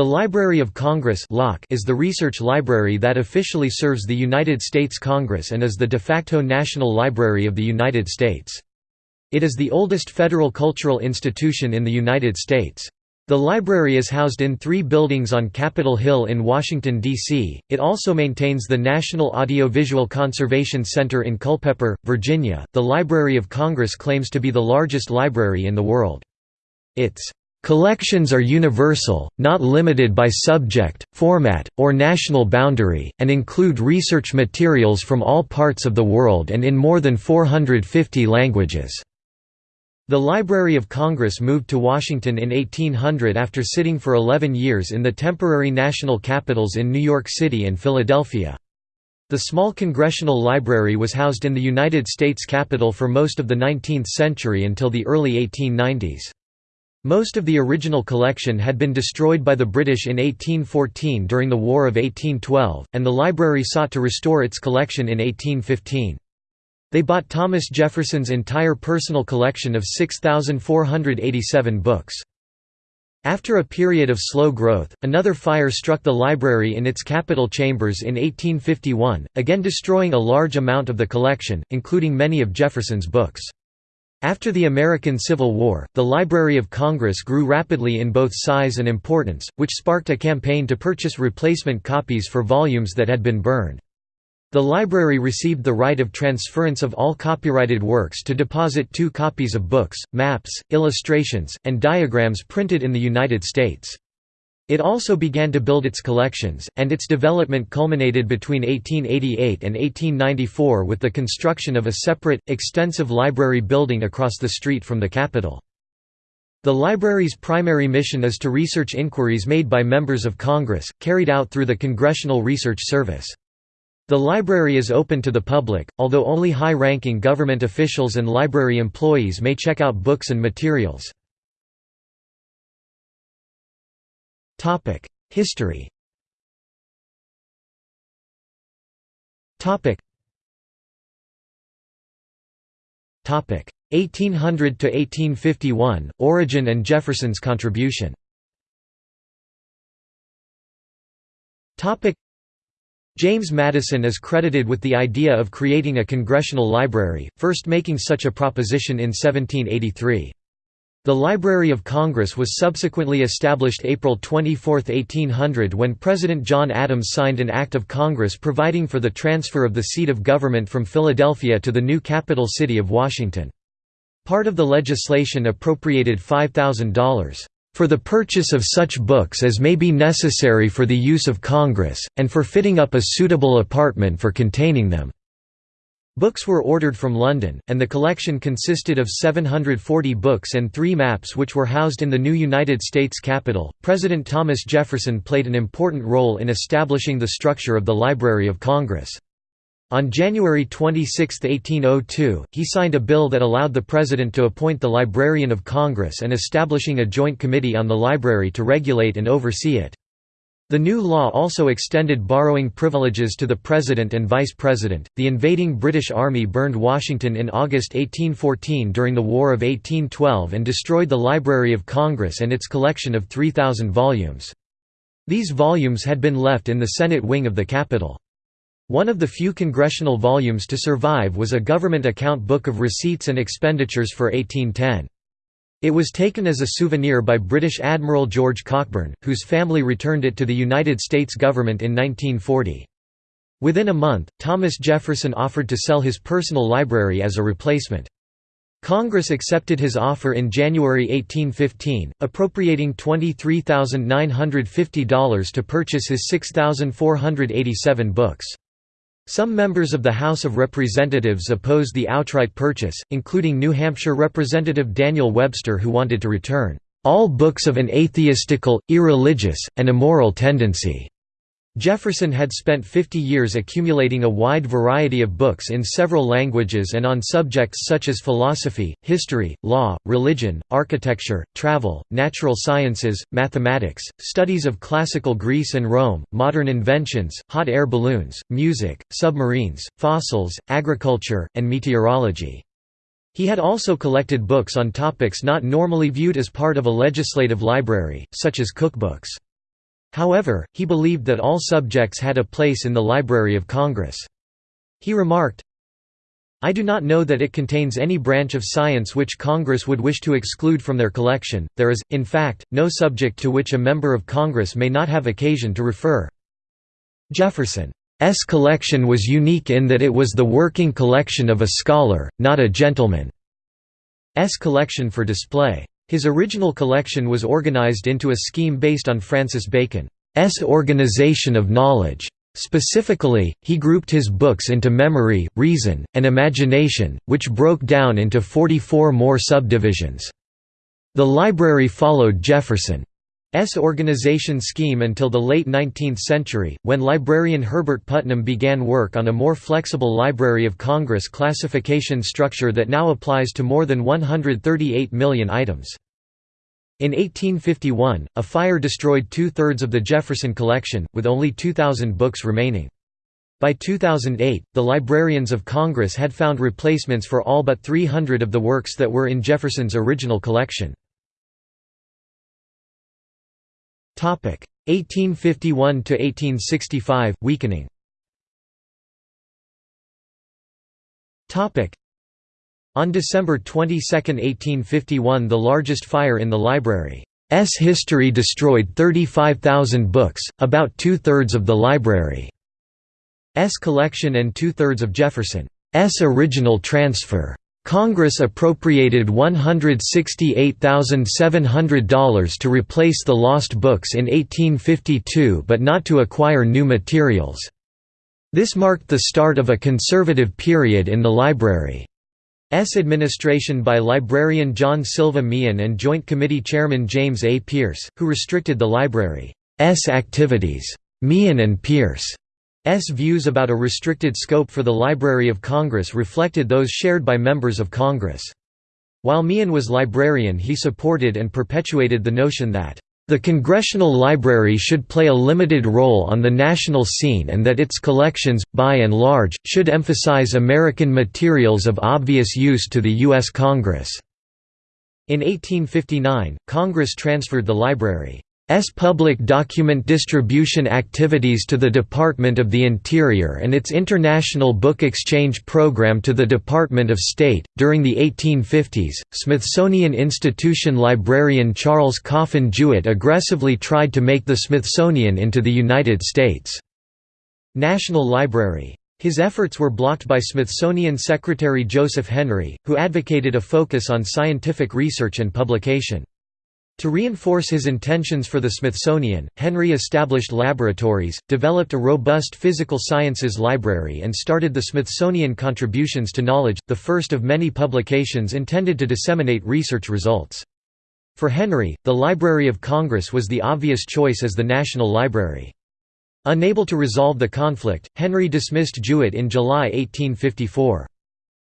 The Library of Congress is the research library that officially serves the United States Congress and is the de facto national library of the United States. It is the oldest federal cultural institution in the United States. The library is housed in three buildings on Capitol Hill in Washington, D.C. It also maintains the National Audiovisual Conservation Center in Culpeper, Virginia. The Library of Congress claims to be the largest library in the world. Its Collections are universal, not limited by subject, format, or national boundary, and include research materials from all parts of the world and in more than 450 languages. The Library of Congress moved to Washington in 1800 after sitting for 11 years in the temporary national capitals in New York City and Philadelphia. The small Congressional Library was housed in the United States Capitol for most of the 19th century until the early 1890s. Most of the original collection had been destroyed by the British in 1814 during the War of 1812, and the library sought to restore its collection in 1815. They bought Thomas Jefferson's entire personal collection of 6,487 books. After a period of slow growth, another fire struck the library in its Capitol chambers in 1851, again destroying a large amount of the collection, including many of Jefferson's books. After the American Civil War, the Library of Congress grew rapidly in both size and importance, which sparked a campaign to purchase replacement copies for volumes that had been burned. The library received the right of transference of all copyrighted works to deposit two copies of books, maps, illustrations, and diagrams printed in the United States. It also began to build its collections, and its development culminated between 1888 and 1894 with the construction of a separate, extensive library building across the street from the Capitol. The library's primary mission is to research inquiries made by members of Congress, carried out through the Congressional Research Service. The library is open to the public, although only high-ranking government officials and library employees may check out books and materials. History Topic. 1800 to 1851 Origin and Jefferson's contribution Topic. James Madison is credited with the idea of creating a congressional library, first making such a proposition in 1783. The Library of Congress was subsequently established April 24, 1800 when President John Adams signed an Act of Congress providing for the transfer of the seat of government from Philadelphia to the new capital city of Washington. Part of the legislation appropriated $5,000 for the purchase of such books as may be necessary for the use of Congress, and for fitting up a suitable apartment for containing them." Books were ordered from London, and the collection consisted of 740 books and three maps which were housed in the new United States Capitol. President Thomas Jefferson played an important role in establishing the structure of the Library of Congress. On January 26, 1802, he signed a bill that allowed the President to appoint the Librarian of Congress and establishing a joint committee on the library to regulate and oversee it. The new law also extended borrowing privileges to the President and Vice President. The invading British Army burned Washington in August 1814 during the War of 1812 and destroyed the Library of Congress and its collection of 3,000 volumes. These volumes had been left in the Senate wing of the Capitol. One of the few congressional volumes to survive was a government account book of receipts and expenditures for 1810. It was taken as a souvenir by British Admiral George Cockburn, whose family returned it to the United States government in 1940. Within a month, Thomas Jefferson offered to sell his personal library as a replacement. Congress accepted his offer in January 1815, appropriating $23,950 to purchase his 6,487 books. Some members of the House of Representatives opposed the outright purchase, including New Hampshire Representative Daniel Webster who wanted to return, "...all books of an atheistical, irreligious, and immoral tendency." Jefferson had spent 50 years accumulating a wide variety of books in several languages and on subjects such as philosophy, history, law, religion, architecture, travel, natural sciences, mathematics, studies of classical Greece and Rome, modern inventions, hot air balloons, music, submarines, fossils, agriculture, and meteorology. He had also collected books on topics not normally viewed as part of a legislative library, such as cookbooks. However, he believed that all subjects had a place in the Library of Congress. He remarked, I do not know that it contains any branch of science which Congress would wish to exclude from their collection, there is, in fact, no subject to which a member of Congress may not have occasion to refer. Jefferson's collection was unique in that it was the working collection of a scholar, not a gentleman's collection for display. His original collection was organized into a scheme based on Francis Bacon's organization of knowledge. Specifically, he grouped his books into memory, reason, and imagination, which broke down into 44 more subdivisions. The library followed Jefferson's organization scheme until the late 19th century, when librarian Herbert Putnam began work on a more flexible Library of Congress classification structure that now applies to more than 138 million items. In 1851, a fire destroyed two-thirds of the Jefferson collection, with only 2,000 books remaining. By 2008, the Librarians of Congress had found replacements for all but 300 of the works that were in Jefferson's original collection. 1851–1865, weakening. Topic. On December 22, 1851 the largest fire in the library's history destroyed 35,000 books, about two-thirds of the library's collection and two-thirds of Jefferson's original transfer. Congress appropriated $168,700 to replace the lost books in 1852 but not to acquire new materials. This marked the start of a conservative period in the library. S administration by librarian John Silva Meehan and Joint Committee Chairman James A. Pearce, who restricted the library's activities. Meehan and Pearce's views about a restricted scope for the Library of Congress reflected those shared by members of Congress. While Meehan was librarian he supported and perpetuated the notion that the Congressional Library should play a limited role on the national scene and that its collections, by and large, should emphasize American materials of obvious use to the U.S. Congress. In 1859, Congress transferred the library S public document distribution activities to the Department of the Interior and its International Book Exchange program to the Department of State. During the 1850s, Smithsonian Institution librarian Charles Coffin Jewett aggressively tried to make the Smithsonian into the United States' National Library. His efforts were blocked by Smithsonian Secretary Joseph Henry, who advocated a focus on scientific research and publication. To reinforce his intentions for the Smithsonian, Henry established laboratories, developed a robust physical sciences library and started the Smithsonian Contributions to Knowledge, the first of many publications intended to disseminate research results. For Henry, the Library of Congress was the obvious choice as the national library. Unable to resolve the conflict, Henry dismissed Jewett in July 1854.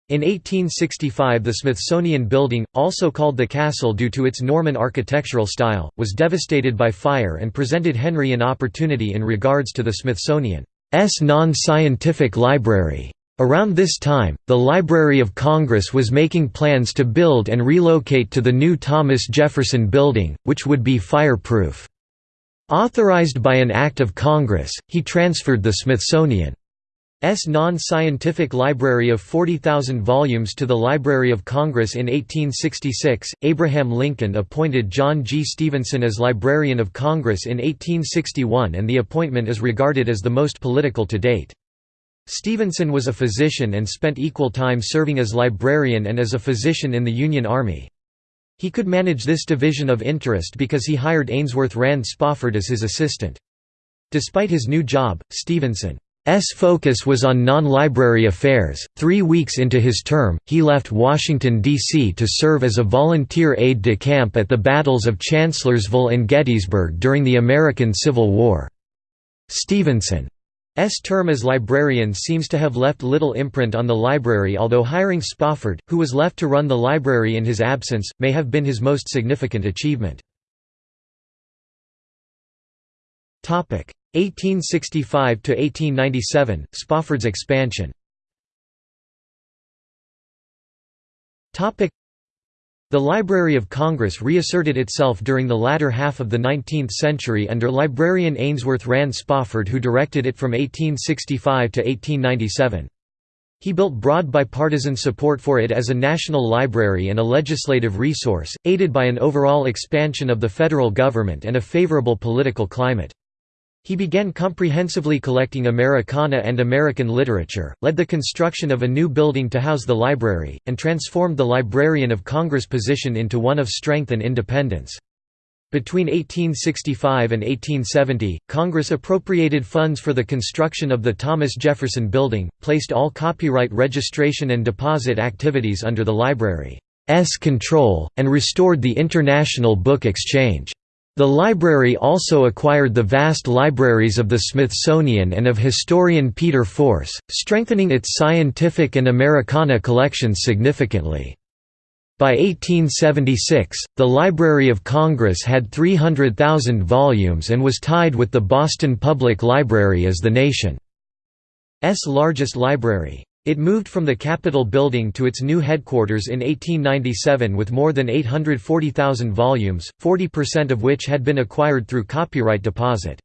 In 1865 the Smithsonian Building, also called the Castle due to its Norman architectural style, was devastated by fire and presented Henry an opportunity in regards to the Smithsonian's non-scientific library. Around this time, the Library of Congress was making plans to build and relocate to the new Thomas Jefferson Building, which would be fireproof. Authorized by an act of Congress, he transferred the Smithsonian S non-scientific library of 40,000 volumes to the Library of Congress in 1866. Abraham Lincoln appointed John G. Stephenson as Librarian of Congress in 1861 and the appointment is regarded as the most political to date. Stephenson was a physician and spent equal time serving as librarian and as a physician in the Union Army. He could manage this division of interest because he hired Ainsworth Rand Spofford as his assistant. Despite his new job, Stephenson S focus was on non-library affairs. Three weeks into his term, he left Washington, D.C. to serve as a volunteer aide-de-camp at the battles of Chancellorsville and Gettysburg during the American Civil War. Stephenson's term as librarian seems to have left little imprint on the library although hiring Spofford, who was left to run the library in his absence, may have been his most significant achievement. 1865 to 1897 Spofford's expansion. Topic The Library of Congress reasserted itself during the latter half of the 19th century under librarian Ainsworth Rand Spofford who directed it from 1865 to 1897. He built broad bipartisan support for it as a national library and a legislative resource, aided by an overall expansion of the federal government and a favorable political climate. He began comprehensively collecting Americana and American literature, led the construction of a new building to house the library, and transformed the Librarian of Congress position into one of strength and independence. Between 1865 and 1870, Congress appropriated funds for the construction of the Thomas Jefferson Building, placed all copyright registration and deposit activities under the library's control, and restored the International Book Exchange. The library also acquired the vast libraries of the Smithsonian and of historian Peter Force, strengthening its scientific and Americana collections significantly. By 1876, the Library of Congress had 300,000 volumes and was tied with the Boston Public Library as the nation's largest library. It moved from the Capitol building to its new headquarters in 1897 with more than 840,000 volumes, 40% of which had been acquired through copyright deposit.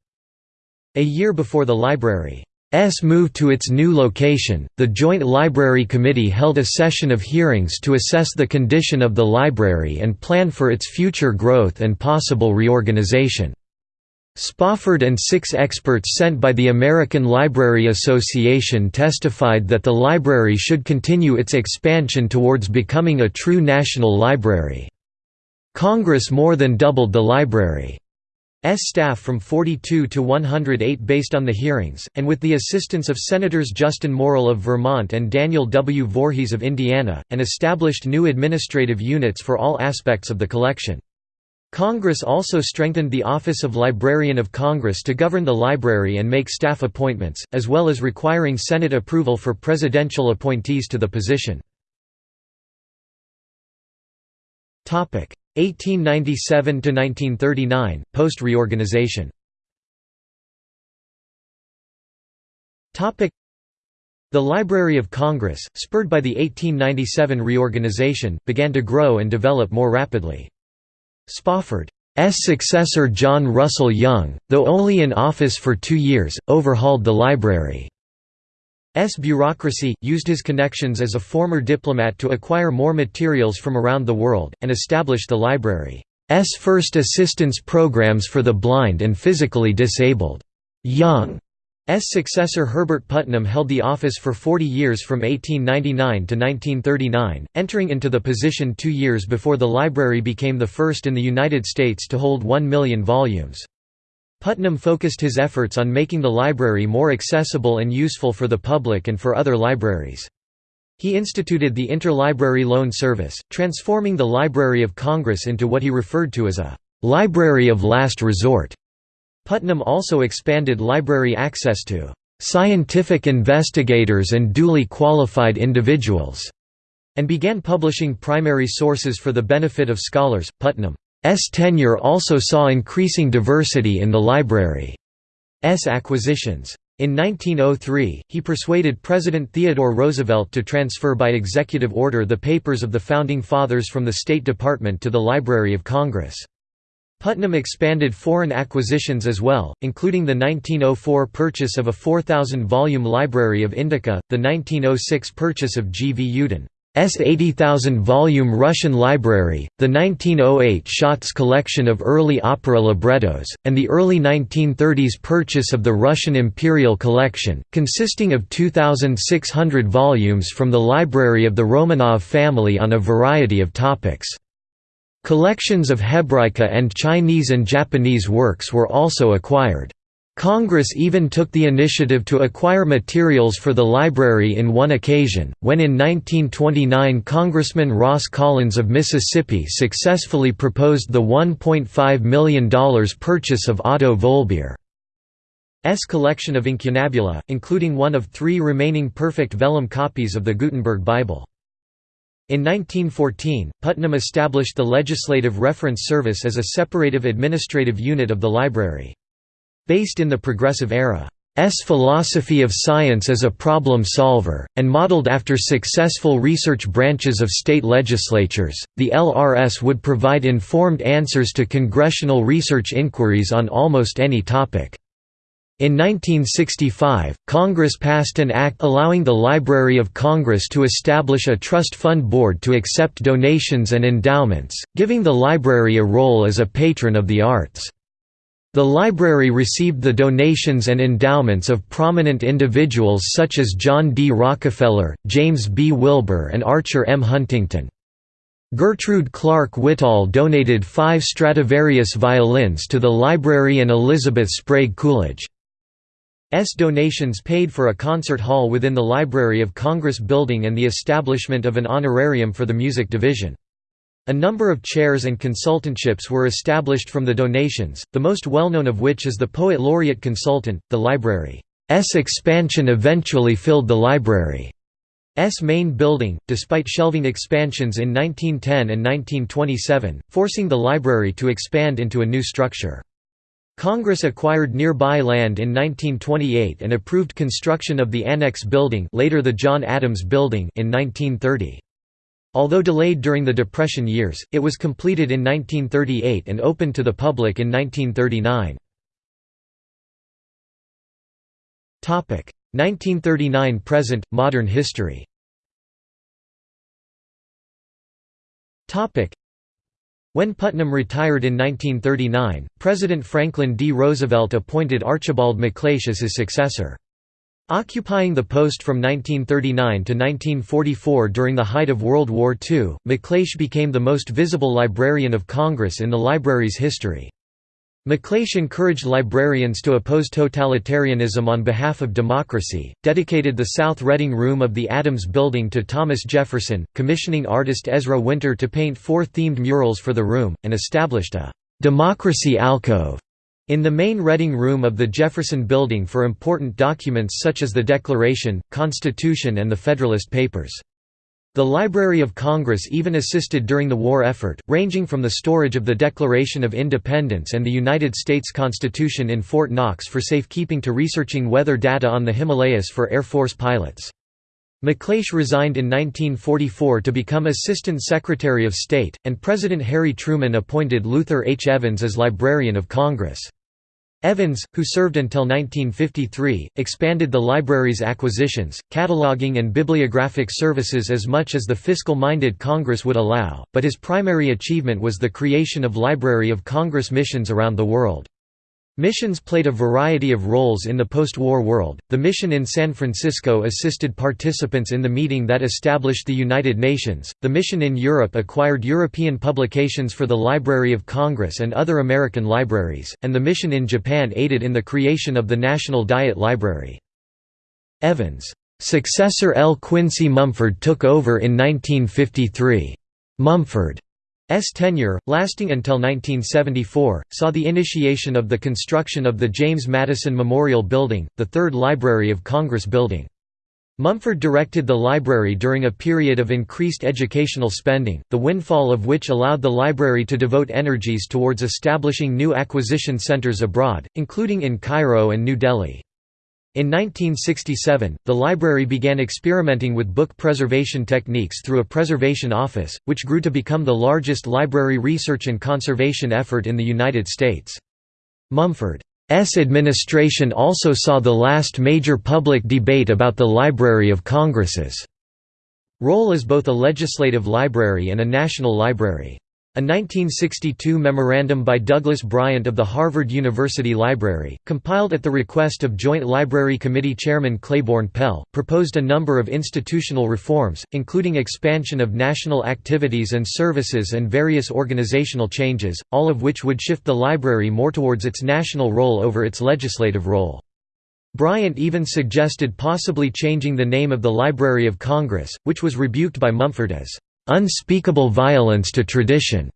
A year before the library's move to its new location, the Joint Library Committee held a session of hearings to assess the condition of the library and plan for its future growth and possible reorganization. Spofford and six experts sent by the American Library Association testified that the library should continue its expansion towards becoming a true national library. Congress more than doubled the library's staff from 42 to 108 based on the hearings, and with the assistance of Senators Justin Morrill of Vermont and Daniel W. Voorhees of Indiana, and established new administrative units for all aspects of the collection. Congress also strengthened the Office of Librarian of Congress to govern the library and make staff appointments, as well as requiring Senate approval for presidential appointees to the position. 1897–1939, post-reorganization The Library of Congress, spurred by the 1897 reorganization, began to grow and develop more rapidly. Spofford's successor John Russell Young, though only in office for two years, overhauled the library's bureaucracy, used his connections as a former diplomat to acquire more materials from around the world, and established the library's first assistance programs for the blind and physically disabled. Young S. successor Herbert Putnam held the office for 40 years from 1899 to 1939, entering into the position two years before the library became the first in the United States to hold 1 million volumes. Putnam focused his efforts on making the library more accessible and useful for the public and for other libraries. He instituted the Interlibrary Loan Service, transforming the Library of Congress into what he referred to as a «library of last resort». Putnam also expanded library access to "...scientific investigators and duly qualified individuals", and began publishing primary sources for the benefit of scholars. Putnam's tenure also saw increasing diversity in the library's acquisitions. In 1903, he persuaded President Theodore Roosevelt to transfer by executive order the papers of the Founding Fathers from the State Department to the Library of Congress. Putnam expanded foreign acquisitions as well, including the 1904 purchase of a 4,000-volume library of Indica, the 1906 purchase of G. V. Yudin's 80,000-volume Russian library, the 1908 Schatz collection of early opera librettos, and the early 1930s purchase of the Russian Imperial Collection, consisting of 2,600 volumes from the library of the Romanov family on a variety of topics. Collections of Hebraica and Chinese and Japanese works were also acquired. Congress even took the initiative to acquire materials for the library in one occasion, when in 1929 Congressman Ross Collins of Mississippi successfully proposed the $1.5 million purchase of Otto Vollbehr's collection of incunabula, including one of three remaining perfect vellum copies of the Gutenberg Bible. In 1914, Putnam established the Legislative Reference Service as a separative administrative unit of the library. Based in the Progressive Era, philosophy of science as a problem solver, and modeled after successful research branches of state legislatures, the LRS would provide informed answers to congressional research inquiries on almost any topic. In 1965, Congress passed an act allowing the Library of Congress to establish a trust fund board to accept donations and endowments, giving the library a role as a patron of the arts. The library received the donations and endowments of prominent individuals such as John D. Rockefeller, James B. Wilbur and Archer M. Huntington. Gertrude Clark Whitall donated five Stradivarius violins to the library and Elizabeth Sprague Coolidge. S donations paid for a concert hall within the Library of Congress building and the establishment of an honorarium for the music division. A number of chairs and consultantships were established from the donations, the most well-known of which is the Poet Laureate Consultant. The library's expansion eventually filled the library's main building, despite shelving expansions in 1910 and 1927, forcing the library to expand into a new structure. Congress acquired nearby land in 1928 and approved construction of the Annex Building later the John Adams Building in 1930. Although delayed during the Depression years, it was completed in 1938 and opened to the public in 1939. 1939 present, modern history when Putnam retired in 1939, President Franklin D. Roosevelt appointed Archibald MacLeish as his successor. Occupying the post from 1939 to 1944 during the height of World War II, MacLeish became the most visible librarian of Congress in the library's history. MacLeish encouraged librarians to oppose totalitarianism on behalf of democracy, dedicated the South Reading Room of the Adams Building to Thomas Jefferson, commissioning artist Ezra Winter to paint four themed murals for the room, and established a «democracy alcove» in the main Reading Room of the Jefferson Building for important documents such as the Declaration, Constitution and the Federalist Papers. The Library of Congress even assisted during the war effort, ranging from the storage of the Declaration of Independence and the United States Constitution in Fort Knox for safekeeping to researching weather data on the Himalayas for Air Force pilots. MacLeish resigned in 1944 to become Assistant Secretary of State, and President Harry Truman appointed Luther H. Evans as Librarian of Congress. Evans, who served until 1953, expanded the library's acquisitions, cataloging and bibliographic services as much as the fiscal-minded Congress would allow, but his primary achievement was the creation of Library of Congress missions around the world. Missions played a variety of roles in the post-war world. The mission in San Francisco assisted participants in the meeting that established the United Nations. The mission in Europe acquired European publications for the Library of Congress and other American libraries, and the mission in Japan aided in the creation of the National Diet Library. Evans' successor L. Quincy Mumford took over in 1953. Mumford tenure, lasting until 1974, saw the initiation of the construction of the James Madison Memorial Building, the third Library of Congress building. Mumford directed the library during a period of increased educational spending, the windfall of which allowed the library to devote energies towards establishing new acquisition centers abroad, including in Cairo and New Delhi. In 1967, the library began experimenting with book preservation techniques through a preservation office, which grew to become the largest library research and conservation effort in the United States. Mumford's administration also saw the last major public debate about the Library of Congress's role as both a legislative library and a national library. A 1962 memorandum by Douglas Bryant of the Harvard University Library, compiled at the request of Joint Library Committee Chairman Claiborne Pell, proposed a number of institutional reforms, including expansion of national activities and services and various organizational changes, all of which would shift the library more towards its national role over its legislative role. Bryant even suggested possibly changing the name of the Library of Congress, which was rebuked by Mumford as unspeakable violence to tradition.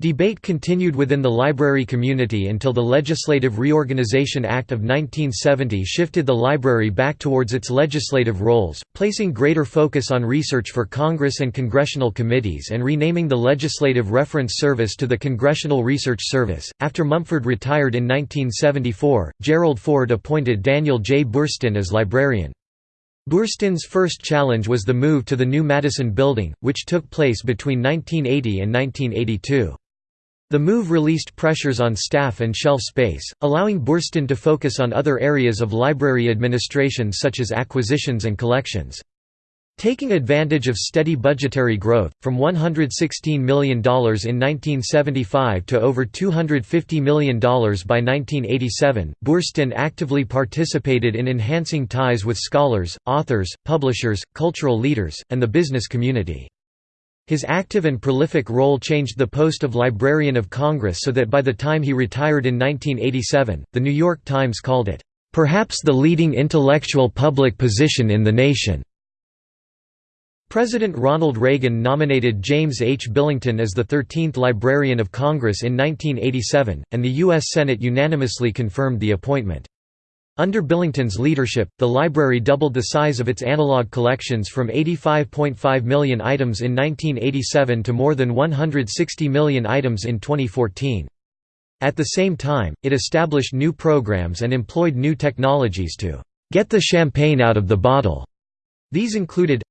Debate continued within the library community until the Legislative Reorganization Act of 1970 shifted the library back towards its legislative roles, placing greater focus on research for Congress and congressional committees and renaming the Legislative Reference Service to the Congressional Research Service. After Mumford retired in 1974, Gerald Ford appointed Daniel J. Boorstin as librarian. Boorstin's first challenge was the move to the new Madison Building, which took place between 1980 and 1982. The move released pressures on staff and shelf space, allowing Boorstin to focus on other areas of library administration such as acquisitions and collections. Taking advantage of steady budgetary growth, from $116 million in 1975 to over $250 million by 1987, Boorstin actively participated in enhancing ties with scholars, authors, publishers, cultural leaders, and the business community. His active and prolific role changed the post of Librarian of Congress so that by the time he retired in 1987, The New York Times called it, "...perhaps the leading intellectual public position in the nation." President Ronald Reagan nominated James H. Billington as the 13th Librarian of Congress in 1987, and the U.S. Senate unanimously confirmed the appointment. Under Billington's leadership, the library doubled the size of its analog collections from 85.5 million items in 1987 to more than 160 million items in 2014. At the same time, it established new programs and employed new technologies to get the champagne out of the bottle. These included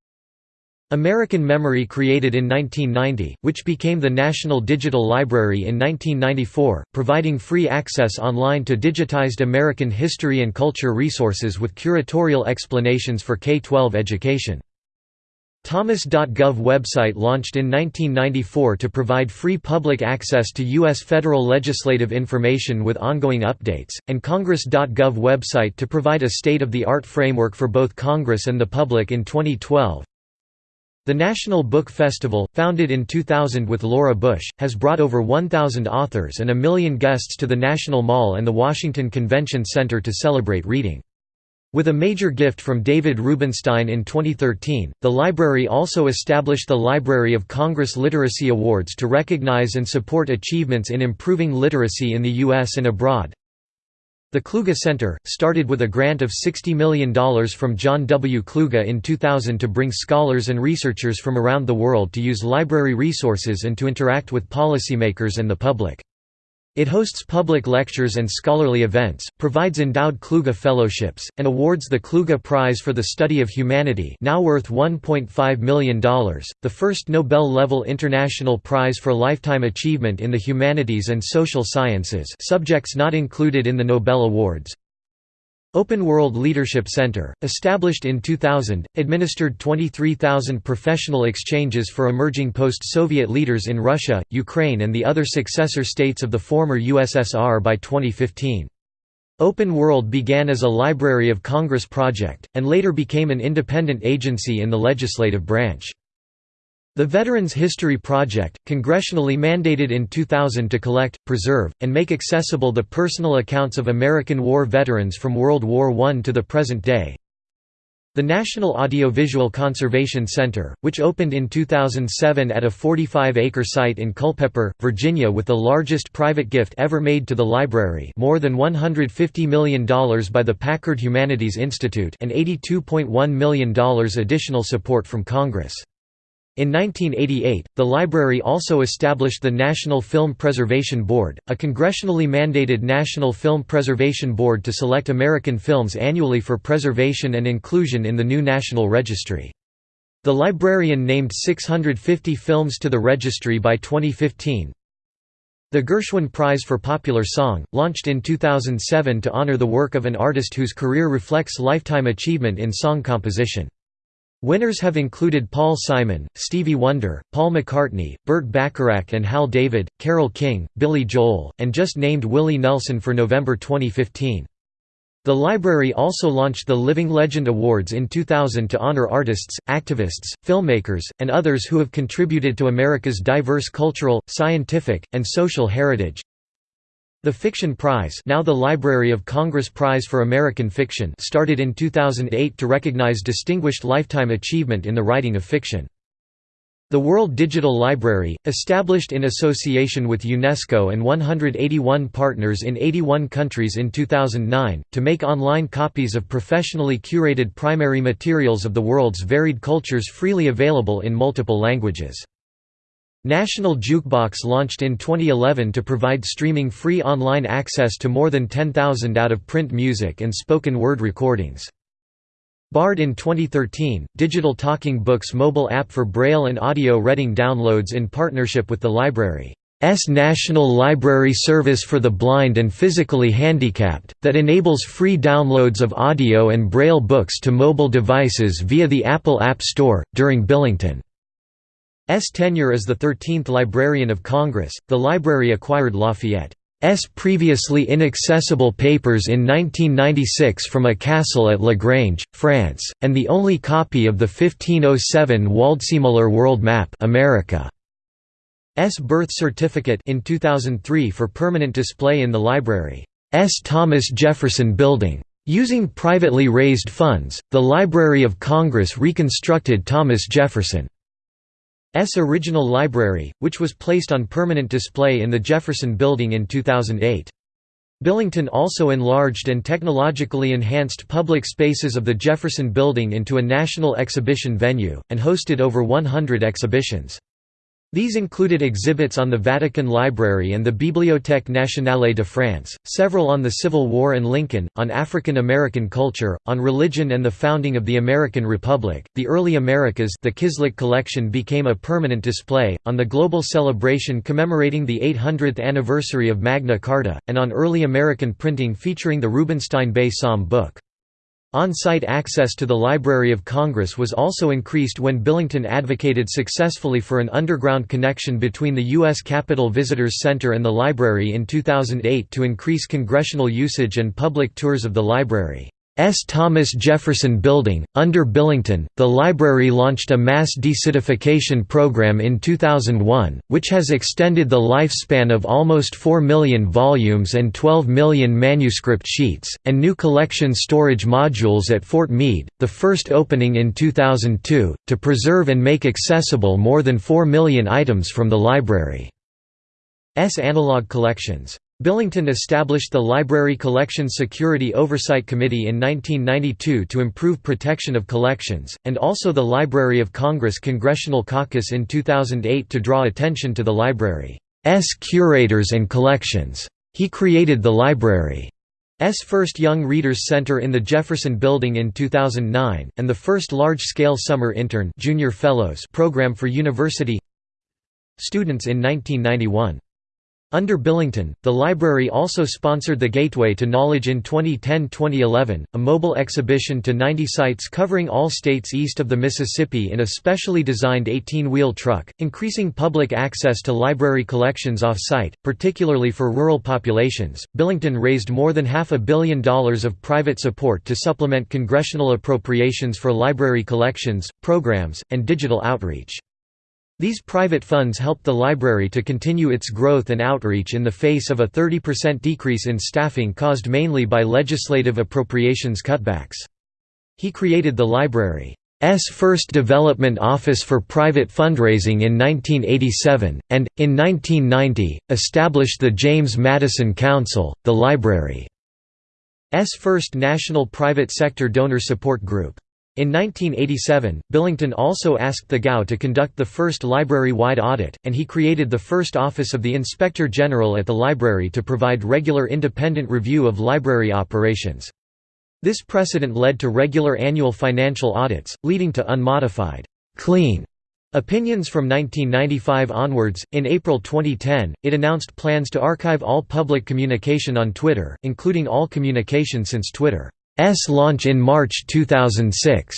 American Memory created in 1990, which became the National Digital Library in 1994, providing free access online to digitized American history and culture resources with curatorial explanations for K-12 education. Thomas.gov website launched in 1994 to provide free public access to U.S. federal legislative information with ongoing updates, and Congress.gov website to provide a state-of-the-art framework for both Congress and the public in 2012. The National Book Festival, founded in 2000 with Laura Bush, has brought over 1,000 authors and a million guests to the National Mall and the Washington Convention Center to celebrate reading. With a major gift from David Rubenstein in 2013, the library also established the Library of Congress Literacy Awards to recognize and support achievements in improving literacy in the U.S. and abroad. The Kluge Center, started with a grant of $60 million from John W. Kluge in 2000 to bring scholars and researchers from around the world to use library resources and to interact with policymakers and the public. It hosts public lectures and scholarly events, provides endowed Kluge fellowships, and awards the Kluge Prize for the Study of Humanity now worth $1.5 million, the first Nobel-level international prize for lifetime achievement in the humanities and social sciences subjects not included in the Nobel Awards, Open World Leadership Center, established in 2000, administered 23,000 professional exchanges for emerging post-Soviet leaders in Russia, Ukraine and the other successor states of the former USSR by 2015. Open World began as a Library of Congress project, and later became an independent agency in the legislative branch. The Veterans History Project, congressionally mandated in 2000 to collect, preserve, and make accessible the personal accounts of American war veterans from World War I to the present day. The National Audiovisual Conservation Center, which opened in 2007 at a 45-acre site in Culpeper, Virginia with the largest private gift ever made to the library more than $150 million by the Packard Humanities Institute and $82.1 million additional support from Congress. In 1988, the library also established the National Film Preservation Board, a congressionally mandated National Film Preservation Board to select American films annually for preservation and inclusion in the new National Registry. The librarian named 650 films to the registry by 2015. The Gershwin Prize for Popular Song, launched in 2007 to honor the work of an artist whose career reflects lifetime achievement in song composition. Winners have included Paul Simon, Stevie Wonder, Paul McCartney, Burt Bacharach and Hal David, Carole King, Billy Joel, and just named Willie Nelson for November 2015. The library also launched the Living Legend Awards in 2000 to honor artists, activists, filmmakers, and others who have contributed to America's diverse cultural, scientific, and social heritage. The Fiction Prize now the Library of Congress Prize for American Fiction started in 2008 to recognize distinguished lifetime achievement in the writing of fiction. The World Digital Library, established in association with UNESCO and 181 partners in 81 countries in 2009, to make online copies of professionally curated primary materials of the world's varied cultures freely available in multiple languages. National Jukebox launched in 2011 to provide streaming free online access to more than 10,000 out-of-print music and spoken word recordings. Bard in 2013, Digital Talking Books mobile app for Braille and audio reading downloads in partnership with the library's National Library Service for the Blind and Physically Handicapped, that enables free downloads of audio and Braille books to mobile devices via the Apple App Store. During Billington's tenure as the 13th Librarian of Congress, the library acquired Lafayette. S previously inaccessible papers in 1996 from a castle at La Grange, France, and the only copy of the 1507 Waldseemüller World Map America. S birth certificate in 2003 for permanent display in the library's Thomas Jefferson Building. Using privately raised funds, the Library of Congress reconstructed Thomas Jefferson S original library, which was placed on permanent display in the Jefferson Building in 2008. Billington also enlarged and technologically enhanced public spaces of the Jefferson Building into a national exhibition venue, and hosted over 100 exhibitions. These included exhibits on the Vatican Library and the Bibliothèque nationale de France, several on the Civil War and Lincoln, on African American culture, on religion and the founding of the American Republic, the early Americas the Kislak collection became a permanent display, on the global celebration commemorating the 800th anniversary of Magna Carta, and on early American printing featuring the Rubenstein Bay Psalm book. On-site access to the Library of Congress was also increased when Billington advocated successfully for an underground connection between the U.S. Capitol Visitors Center and the library in 2008 to increase congressional usage and public tours of the library. S. Thomas Jefferson Building. Under Billington, the library launched a mass deacidification program in 2001, which has extended the lifespan of almost 4 million volumes and 12 million manuscript sheets, and new collection storage modules at Fort Meade, the first opening in 2002, to preserve and make accessible more than 4 million items from the library. S analog collections. Billington established the Library Collection Security Oversight Committee in 1992 to improve protection of collections, and also the Library of Congress Congressional Caucus in 2008 to draw attention to the library's curators and collections. He created the library's first Young Readers Center in the Jefferson Building in 2009, and the first large-scale summer intern junior fellows program for university students in 1991. Under Billington, the library also sponsored the Gateway to Knowledge in 2010–2011, a mobile exhibition to 90 sites covering all states east of the Mississippi in a specially designed 18-wheel truck, increasing public access to library collections off-site, particularly for rural populations. Billington raised more than half a billion dollars of private support to supplement congressional appropriations for library collections, programs, and digital outreach. These private funds helped the library to continue its growth and outreach in the face of a 30% decrease in staffing caused mainly by legislative appropriations cutbacks. He created the library's first development office for private fundraising in 1987, and, in 1990, established the James Madison Council, the library's first national private sector donor support group. In 1987, Billington also asked the GAO to conduct the first library-wide audit, and he created the first Office of the Inspector General at the library to provide regular independent review of library operations. This precedent led to regular annual financial audits, leading to unmodified, clean opinions from 1995 onwards. In April 2010, it announced plans to archive all public communication on Twitter, including all communication since Twitter. S launch in March 2006.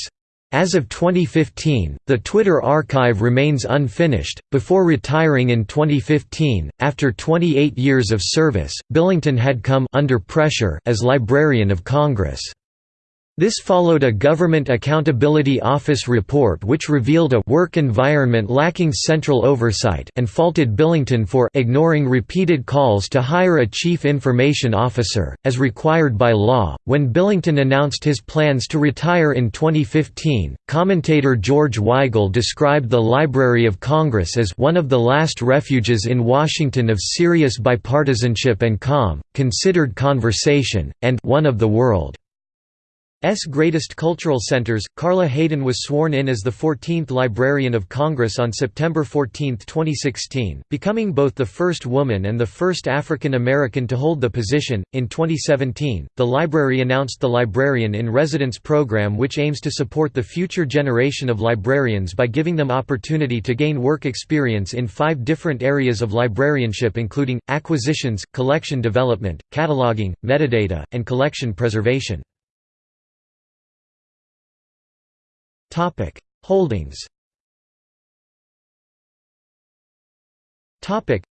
As of 2015, the Twitter archive remains unfinished. Before retiring in 2015, after 28 years of service, Billington had come under pressure as Librarian of Congress. This followed a Government Accountability Office report which revealed a work environment lacking central oversight and faulted Billington for ignoring repeated calls to hire a chief information officer, as required by law. When Billington announced his plans to retire in 2015, commentator George Weigel described the Library of Congress as one of the last refuges in Washington of serious bipartisanship and calm, considered conversation, and one of the world. S greatest cultural centers. Carla Hayden was sworn in as the 14th Librarian of Congress on September 14, 2016, becoming both the first woman and the first African American to hold the position. In 2017, the library announced the Librarian in Residence program, which aims to support the future generation of librarians by giving them opportunity to gain work experience in five different areas of librarianship, including acquisitions, collection development, cataloging, metadata, and collection preservation. Topic: Holdings. Topic: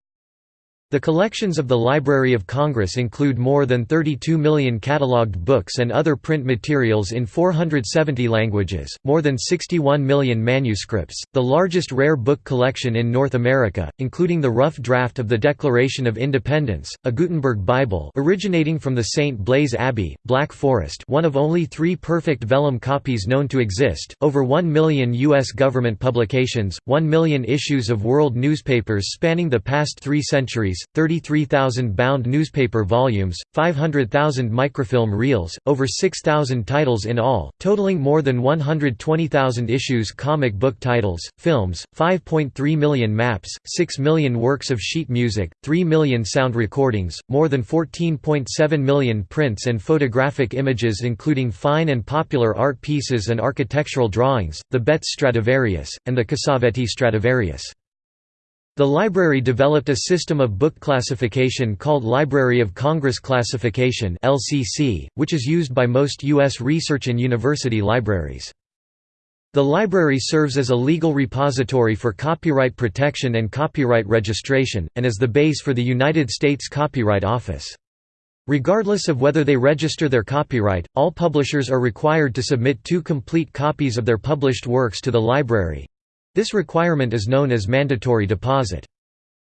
the collections of the Library of Congress include more than 32 million catalogued books and other print materials in 470 languages, more than 61 million manuscripts, the largest rare book collection in North America, including the rough draft of the Declaration of Independence, a Gutenberg Bible originating from the St. Blaise Abbey, Black Forest one of only three perfect vellum copies known to exist, over 1 million U.S. government publications, 1 million issues of world newspapers spanning the past three centuries, 33,000 bound newspaper volumes, 500,000 microfilm reels, over 6,000 titles in all, totaling more than 120,000 issues comic book titles, films, 5.3 million maps, 6 million works of sheet music, 3 million sound recordings, more than 14.7 million prints and photographic images including fine and popular art pieces and architectural drawings, the Betz Stradivarius, and the Cassavetti Stradivarius. The library developed a system of book classification called Library of Congress Classification which is used by most US research and university libraries. The library serves as a legal repository for copyright protection and copyright registration, and as the base for the United States Copyright Office. Regardless of whether they register their copyright, all publishers are required to submit two complete copies of their published works to the library, this requirement is known as mandatory deposit.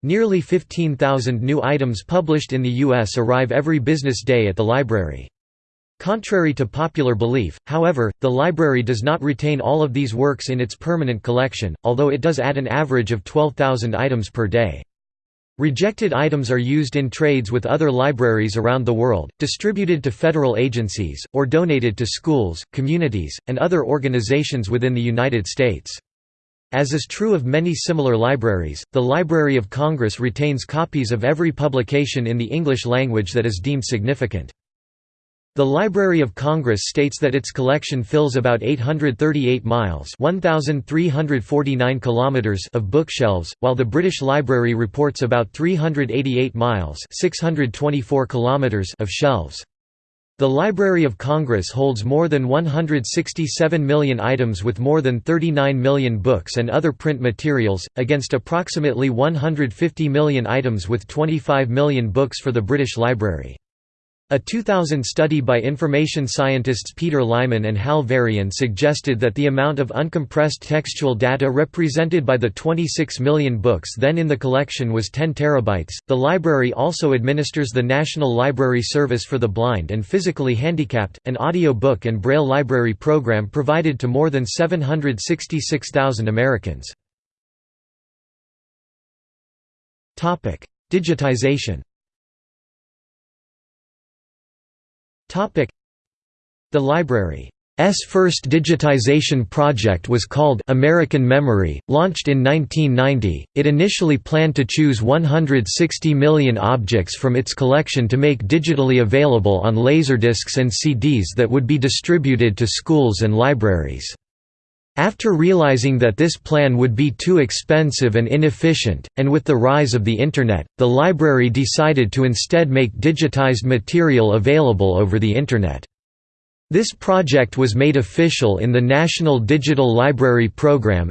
Nearly 15,000 new items published in the U.S. arrive every business day at the library. Contrary to popular belief, however, the library does not retain all of these works in its permanent collection, although it does add an average of 12,000 items per day. Rejected items are used in trades with other libraries around the world, distributed to federal agencies, or donated to schools, communities, and other organizations within the United States. As is true of many similar libraries, the Library of Congress retains copies of every publication in the English language that is deemed significant. The Library of Congress states that its collection fills about 838 miles 1,349 kilometers of bookshelves, while the British Library reports about 388 miles 624 kilometers of shelves. The Library of Congress holds more than 167 million items with more than 39 million books and other print materials, against approximately 150 million items with 25 million books for the British Library. A 2000 study by information scientists Peter Lyman and Hal Varian suggested that the amount of uncompressed textual data represented by the 26 million books then in the collection was 10 terabytes. The library also administers the National Library Service for the Blind and Physically Handicapped, an audio book and braille library program provided to more than 766,000 Americans. Digitization The library's first digitization project was called American Memory, launched in 1990. It initially planned to choose 160 million objects from its collection to make digitally available on laserdiscs and CDs that would be distributed to schools and libraries. After realizing that this plan would be too expensive and inefficient, and with the rise of the Internet, the library decided to instead make digitized material available over the Internet. This project was made official in the National Digital Library Program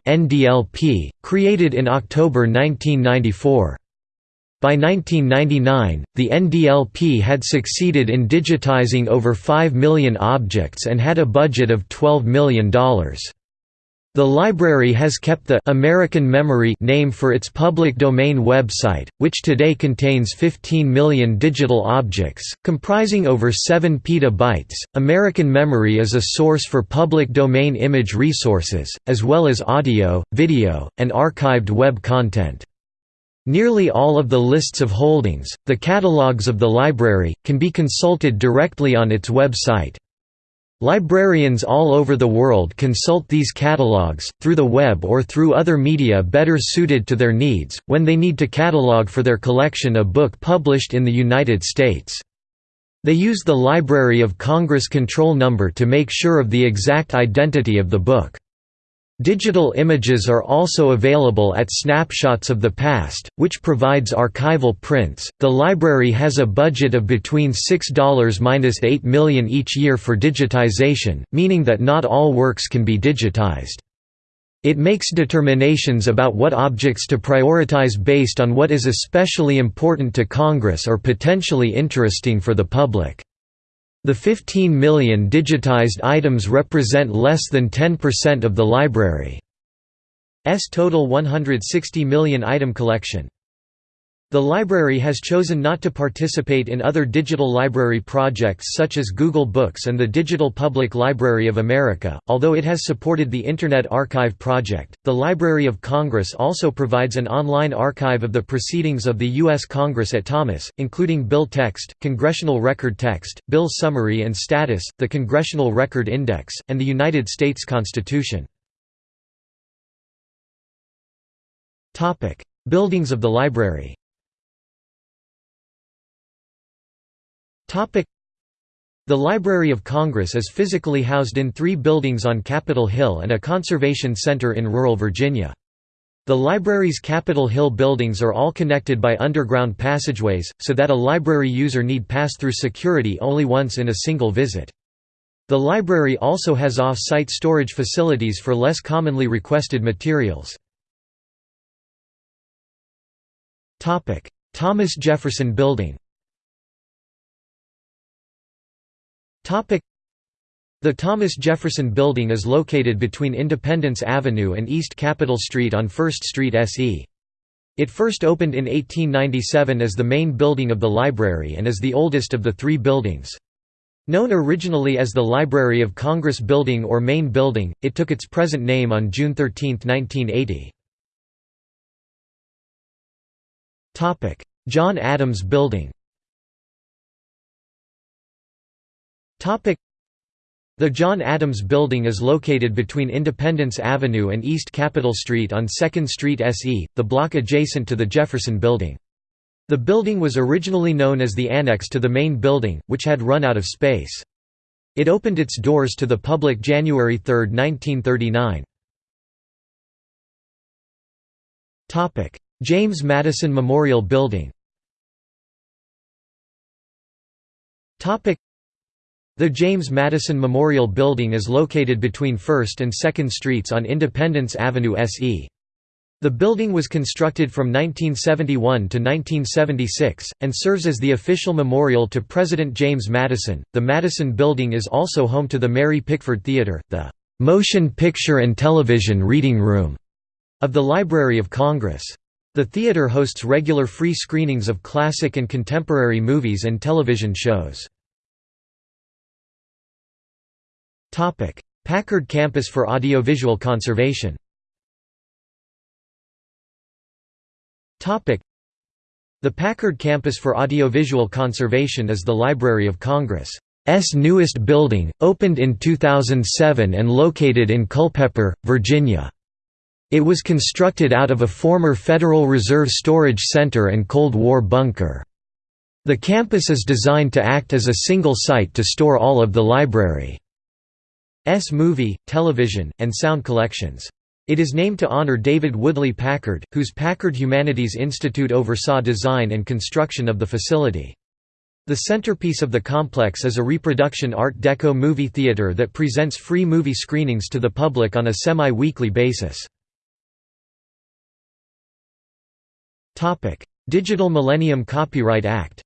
created in October 1994. By 1999, the NDLP had succeeded in digitizing over 5 million objects and had a budget of $12 million. The library has kept the American Memory name for its public domain website, which today contains 15 million digital objects, comprising over 7 petabytes. American Memory is a source for public domain image resources, as well as audio, video, and archived web content. Nearly all of the lists of holdings, the catalogues of the library, can be consulted directly on its website. Librarians all over the world consult these catalogues, through the web or through other media better suited to their needs, when they need to catalog for their collection a book published in the United States. They use the Library of Congress control number to make sure of the exact identity of the book. Digital images are also available at Snapshots of the Past, which provides archival prints. The library has a budget of between $6–8 million each year for digitization, meaning that not all works can be digitized. It makes determinations about what objects to prioritize based on what is especially important to Congress or potentially interesting for the public. The 15 million digitized items represent less than 10% of the library's total 160 million item collection. The library has chosen not to participate in other digital library projects such as Google Books and the Digital Public Library of America, although it has supported the Internet Archive project. The Library of Congress also provides an online archive of the proceedings of the U.S. Congress at Thomas, including bill text, congressional record text, bill summary and status, the Congressional Record Index, and the United States Constitution. Buildings of the library The Library of Congress is physically housed in three buildings on Capitol Hill and a conservation center in rural Virginia. The library's Capitol Hill buildings are all connected by underground passageways, so that a library user need pass through security only once in a single visit. The library also has off-site storage facilities for less commonly requested materials. Thomas Jefferson Building The Thomas Jefferson Building is located between Independence Avenue and East Capitol Street on 1st Street SE. It first opened in 1897 as the main building of the library and is the oldest of the three buildings. Known originally as the Library of Congress Building or Main Building, it took its present name on June 13, 1980. John Adams Building The John Adams Building is located between Independence Avenue and East Capitol Street on 2nd Street SE, the block adjacent to the Jefferson Building. The building was originally known as the annex to the main building, which had run out of space. It opened its doors to the public January 3, 1939. James Madison Memorial Building the James Madison Memorial Building is located between 1st and 2nd Streets on Independence Avenue SE. The building was constructed from 1971 to 1976, and serves as the official memorial to President James Madison. The Madison Building is also home to the Mary Pickford Theater, the motion picture and television reading room of the Library of Congress. The theater hosts regular free screenings of classic and contemporary movies and television shows. Packard Campus for Audiovisual Conservation The Packard Campus for Audiovisual Conservation is the Library of Congress' newest building, opened in 2007 and located in Culpeper, Virginia. It was constructed out of a former Federal Reserve Storage Center and Cold War bunker. The campus is designed to act as a single site to store all of the library. S movie, television, and sound collections. It is named to honor David Woodley Packard, whose Packard Humanities Institute oversaw design and construction of the facility. The centerpiece of the complex is a reproduction Art Deco movie theater that presents free movie screenings to the public on a semi-weekly basis. Digital Millennium Copyright Act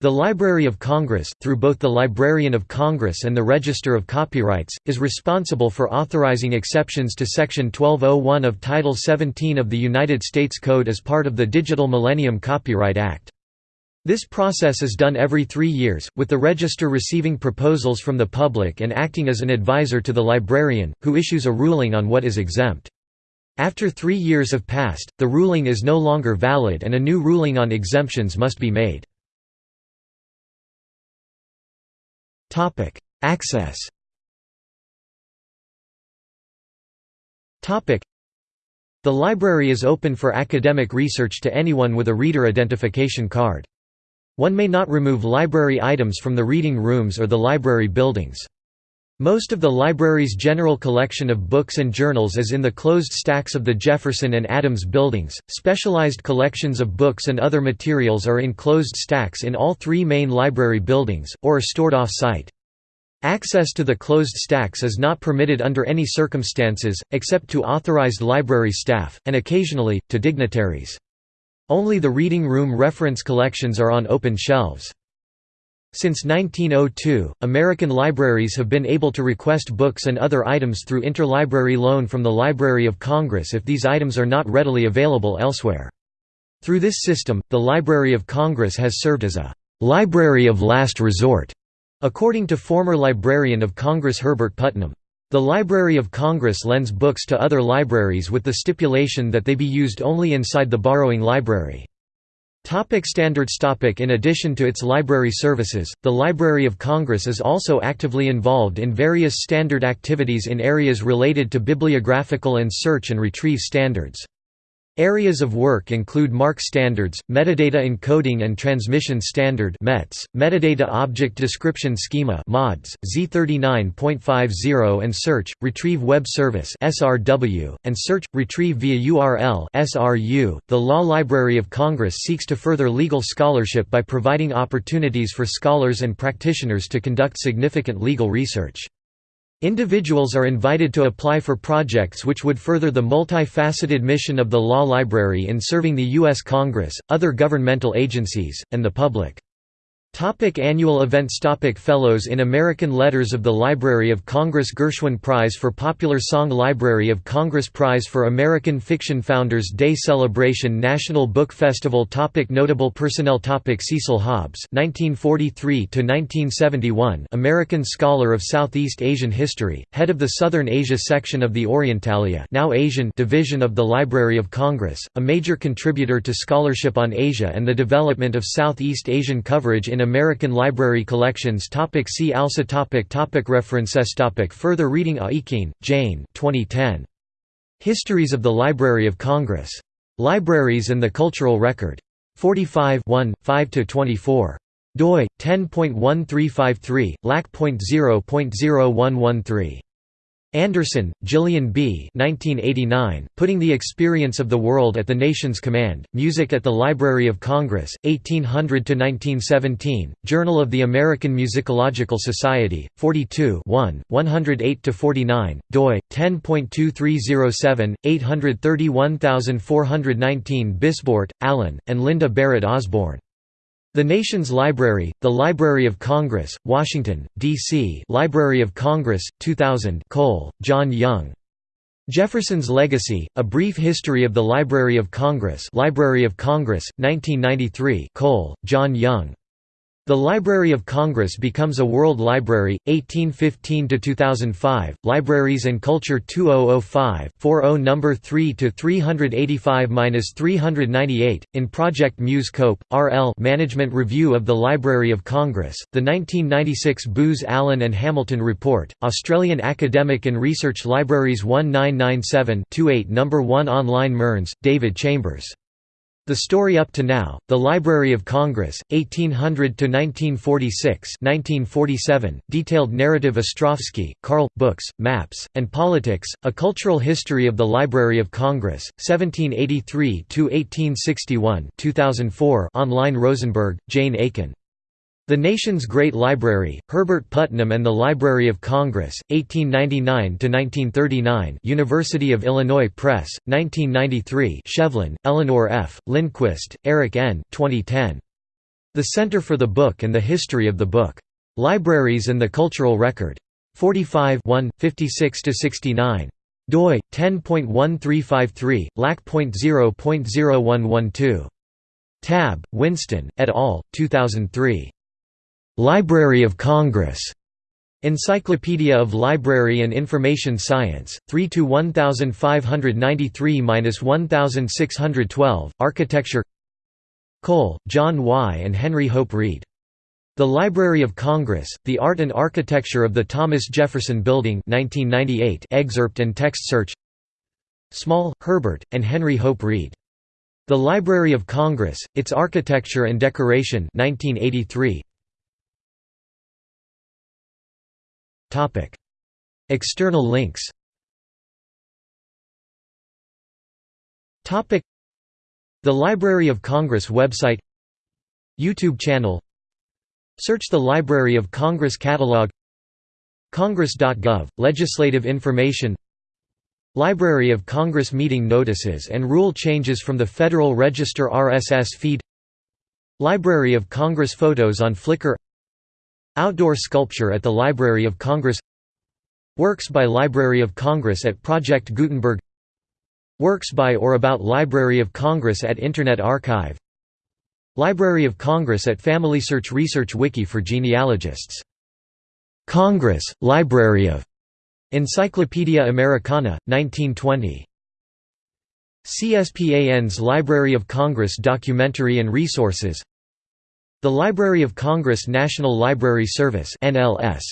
the Library of Congress, through both the Librarian of Congress and the Register of Copyrights, is responsible for authorizing exceptions to Section 1201 of Title 17 of the United States Code as part of the Digital Millennium Copyright Act. This process is done every three years, with the Register receiving proposals from the public and acting as an advisor to the librarian, who issues a ruling on what is exempt. After three years have passed, the ruling is no longer valid and a new ruling on exemptions must be made. Topic: Access. Topic: The library is open for academic research to anyone with a reader identification card. One may not remove library items from the reading rooms or the library buildings. Most of the library's general collection of books and journals is in the closed stacks of the Jefferson and Adams buildings. Specialized collections of books and other materials are in closed stacks in all three main library buildings, or are stored off-site. Access to the closed stacks is not permitted under any circumstances, except to authorized library staff, and occasionally, to dignitaries. Only the reading room reference collections are on open shelves. Since 1902, American libraries have been able to request books and other items through interlibrary loan from the Library of Congress if these items are not readily available elsewhere. Through this system, the Library of Congress has served as a «library of last resort», according to former Librarian of Congress Herbert Putnam. The Library of Congress lends books to other libraries with the stipulation that they be used only inside the borrowing library. Topic standards topic In addition to its library services, the Library of Congress is also actively involved in various standard activities in areas related to bibliographical and search and retrieve standards. Areas of work include MARC standards, metadata encoding and transmission standard (METS), metadata object description schema (MODS), Z39.50 and search retrieve web service (SRW) and search retrieve via URL (SRU). The Law Library of Congress seeks to further legal scholarship by providing opportunities for scholars and practitioners to conduct significant legal research. Individuals are invited to apply for projects which would further the multifaceted mission of the Law Library in serving the U.S. Congress, other governmental agencies, and the public. Topic annual events Topic Fellows in American Letters of the Library of Congress Gershwin Prize for Popular Song Library of Congress Prize for American Fiction Founders Day Celebration National Book Festival Topic Notable personnel Topic Cecil Hobbs (1943–1971), American scholar of Southeast Asian history, head of the Southern Asia section of the Orientalia, now Asian division of the Library of Congress, a major contributor to scholarship on Asia and the development of Southeast Asian coverage in American Library Collections topic See also topic topic References topic Further reading Aikin, Jane 2010. Histories of the Library of Congress. Libraries and the Cultural Record. 45 5–24. doi, 10.1353, lac.0.0113. Anderson, Gillian B. 1989, Putting the Experience of the World at the Nation's Command, Music at the Library of Congress, 1800–1917, Journal of the American Musicological Society, 42 108–49, doi, 10.2307, 831419 Bisbort, Alan, and Linda Barrett Osborne. The Nation's Library, the Library of Congress, Washington, D.C. Library of Congress, 2000 Cole, John Young. Jefferson's Legacy, A Brief History of the Library of Congress Library of Congress, 1993 Cole, John Young. The Library of Congress becomes a World Library, 1815–2005, Libraries and Culture 2005 40 No. 3–385–398, in Project Muse Cope, R.L. Management Review of the Library of Congress, the 1996 Booz Allen and Hamilton Report, Australian Academic and Research Libraries 1997-28 No. 1 Online Mearns, David Chambers. The Story Up to Now, The Library of Congress, 1800–1946 detailed narrative Ostrowski, Carl, Books, Maps, and Politics, A Cultural History of the Library of Congress, 1783–1861 2004 online Rosenberg, Jane Aikin. The Nation's Great Library, Herbert Putnam and the Library of Congress, 1899–1939 University of Illinois Press, 1993 Shevlin, Eleanor F., Lindquist, Eric N. 2010. The Center for the Book and the History of the Book. Libraries and the Cultural Record. 45 56–69 doi 10.1353 lac.0.0112 Tabb winston et al 2003 Library of Congress. Encyclopedia of Library and Information Science, 3 to 1593-1612, Architecture Cole, John Y. and Henry Hope Reed. The Library of Congress, The Art and Architecture of the Thomas Jefferson Building 1998 excerpt and text search Small, Herbert, and Henry Hope Reed. The Library of Congress, Its Architecture and Decoration 1983. External links. The Library of Congress website. YouTube channel. Search the Library of Congress catalog. Congress.gov Legislative information. Library of Congress meeting notices and rule changes from the Federal Register RSS feed. Library of Congress photos on Flickr Outdoor sculpture at the Library of Congress Works by Library of Congress at Project Gutenberg Works by or about Library of Congress at Internet Archive Library of Congress at FamilySearch Research Wiki for genealogists. Congress, Library of Encyclopaedia Americana, 1920. CSPAN's Library of Congress Documentary and Resources the Library of Congress National Library Service NLS